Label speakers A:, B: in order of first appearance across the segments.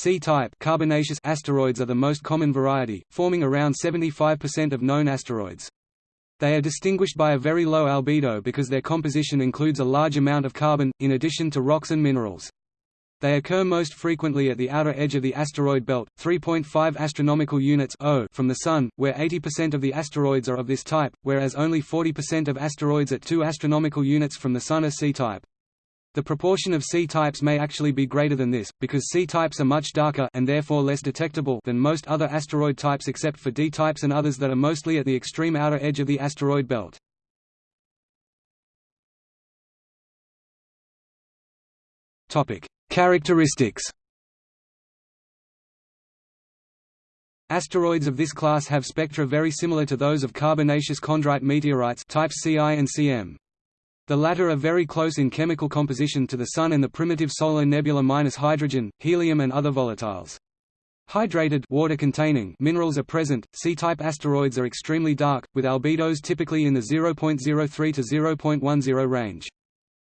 A: C-type carbonaceous asteroids are the most common variety, forming around 75% of known asteroids. They are distinguished by a very low albedo because their composition includes a large amount of carbon, in addition to rocks and minerals. They occur most frequently at the outer edge of the asteroid belt, 3.5 astronomical units from the Sun, where 80% of the asteroids are of this type, whereas only 40% of asteroids at 2 astronomical units from the Sun are C-type. The proportion of C-types may actually be greater than this, because C-types are much darker and therefore less detectable than most other asteroid types except for D-types and others that are mostly at the extreme outer edge of the asteroid belt. Topic: Characteristics Asteroids of this class have spectra very similar to those of carbonaceous chondrite meteorites types Ci and Cm. The latter are very close in chemical composition to the Sun and the primitive solar nebula minus hydrogen, helium and other volatiles. Hydrated water-containing minerals are present. C-type asteroids are extremely dark, with albedos typically in the 0.03 to 0.10 range.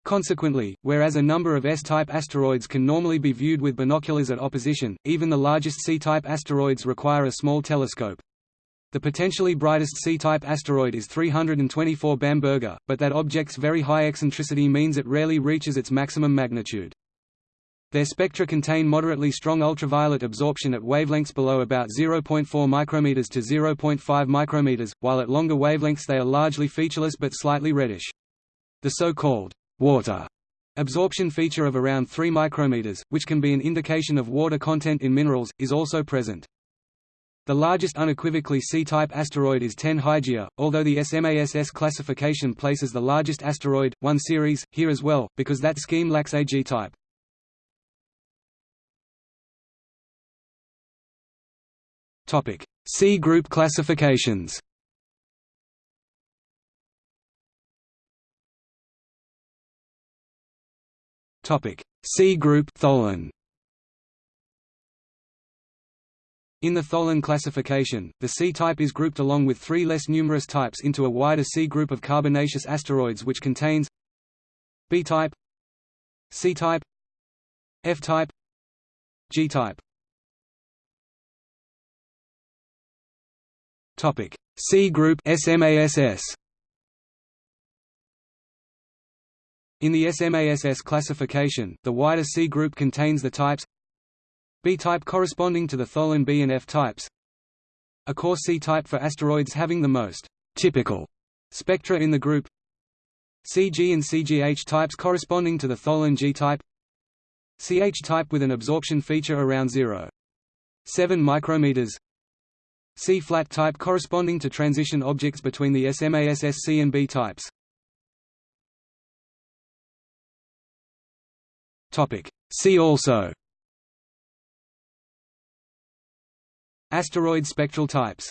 A: Consequently, whereas a number of S-type asteroids can normally be viewed with binoculars at opposition, even the largest C-type asteroids require a small telescope. The potentially brightest C-type asteroid is 324 Bamberga, but that object's very high eccentricity means it rarely reaches its maximum magnitude. Their spectra contain moderately strong ultraviolet absorption at wavelengths below about 0.4 micrometers to 0.5 micrometers, while at longer wavelengths they are largely featureless but slightly reddish. The so-called water absorption feature of around 3 micrometers, which can be an indication of water content in minerals, is also present. The largest unequivocally C-type asteroid is 10 Hygiea, although the SMASS classification places the largest asteroid, 1 Ceres, here as well, because that scheme lacks a G-type. C group classifications Topic C group Tholen. In the Tholen classification, the C-type is grouped along with three less numerous types into a wider C group of carbonaceous asteroids which contains B-type C-type F-type G-type. C group SMASS In the SMASS classification, the wider C group contains the types B-type corresponding to the Tholen B and F types. A core C-type for asteroids having the most typical spectra in the group. CG and CGH types corresponding to the Tholen G-type CH type with an absorption feature around 0.7 micrometers. C-flat type corresponding to transition objects between the SMASS C and B types. See also Asteroid spectral types